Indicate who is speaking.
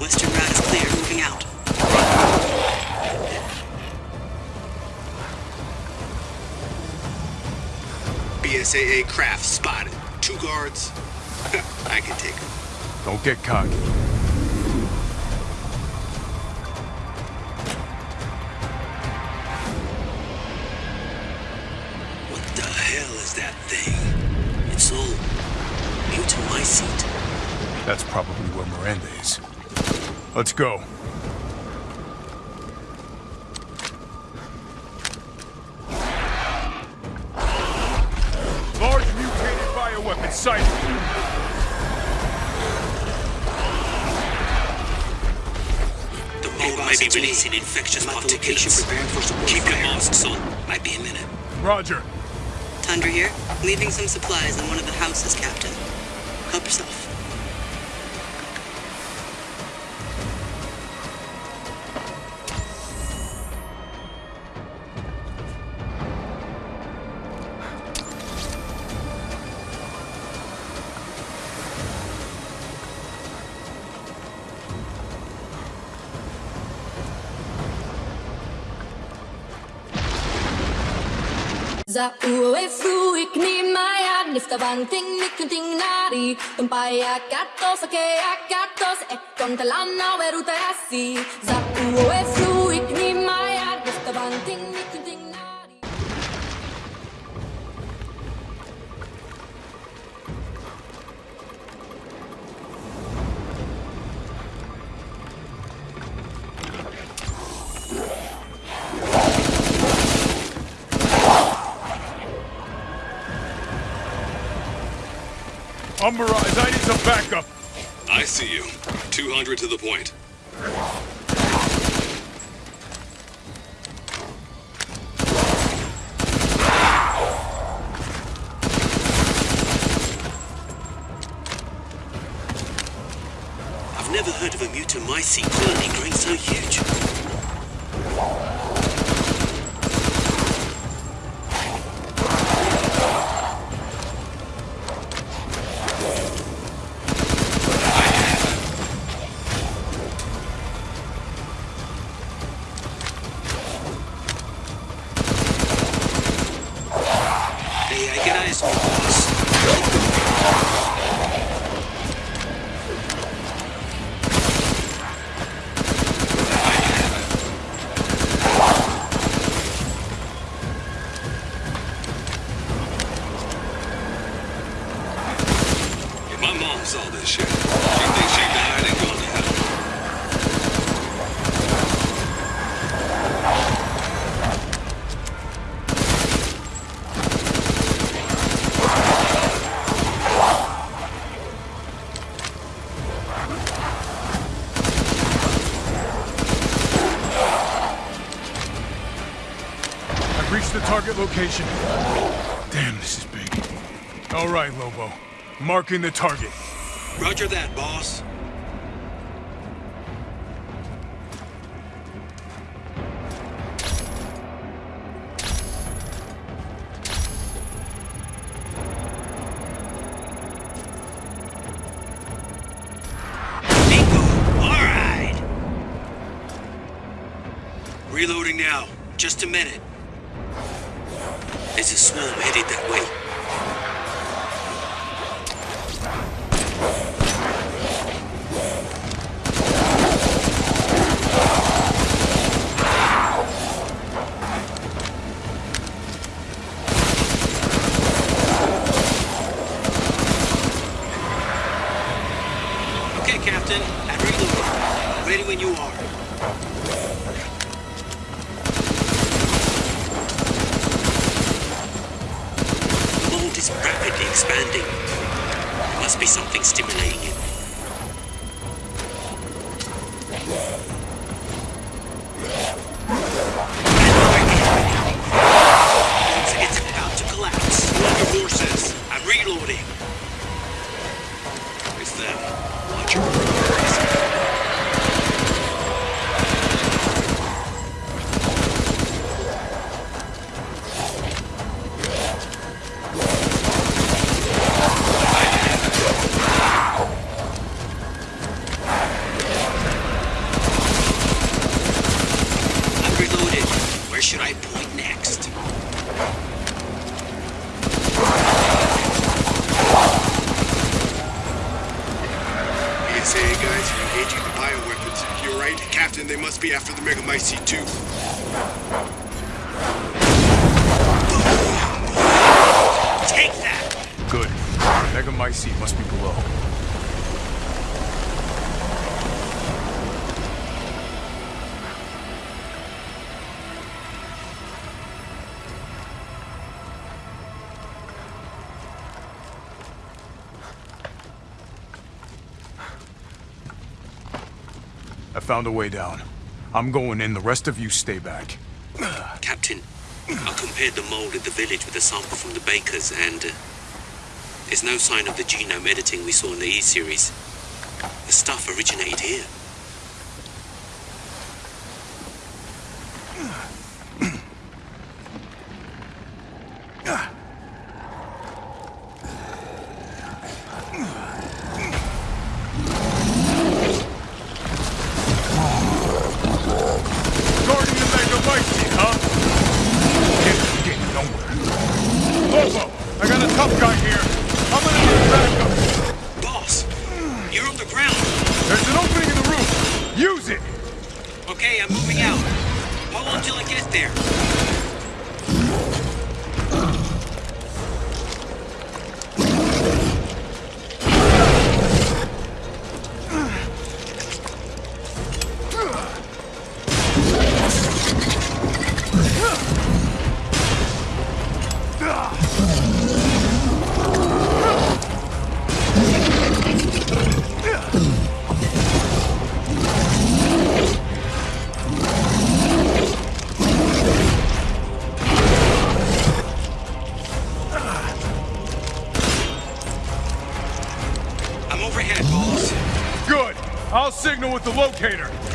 Speaker 1: Western route is clear. Moving out.
Speaker 2: BSAA craft spotted. Two guards. I can take them.
Speaker 3: Don't get cocky.
Speaker 2: What the hell is that thing? It's all new to my seat.
Speaker 3: That's probably where Miranda is. Let's go. Large mutated bioweapon sighted.
Speaker 2: The mold might be releasing infectious particulates. Keep your masks on. Might be a minute.
Speaker 3: Roger.
Speaker 1: Tundra here. Leaving some supplies in one of the houses, Captain. Help yourself.
Speaker 4: Za ue fruik ni maya nifta banting nikunting nari. Tumpaya katos ake akatos e kontalana weruta asi Za ue Umbra
Speaker 3: Eyes, I need some backup.
Speaker 2: I see you. 200 to the point. I've never heard of a mutamycete colony growing so huge.
Speaker 3: The target location. Damn, this is big. All right, Lobo. Marking the target.
Speaker 2: Roger that, boss. All right! Reloading now. Just a minute. There's a swarm headed that way. Okay, Captain. I'm. Ready when you are. The mold rapidly expanding. There must be something stimulating it.
Speaker 5: Must be after the Mega Megamycete too.
Speaker 2: Take that!
Speaker 3: Good. Megamycete must be below. I found a way down. I'm going in, the rest of you stay back.
Speaker 2: Captain, I compared the mold at the village with a sample from the bakers, and uh, there's no sign of the genome editing we saw in the E-series. The stuff originated here. There.
Speaker 3: With the locator.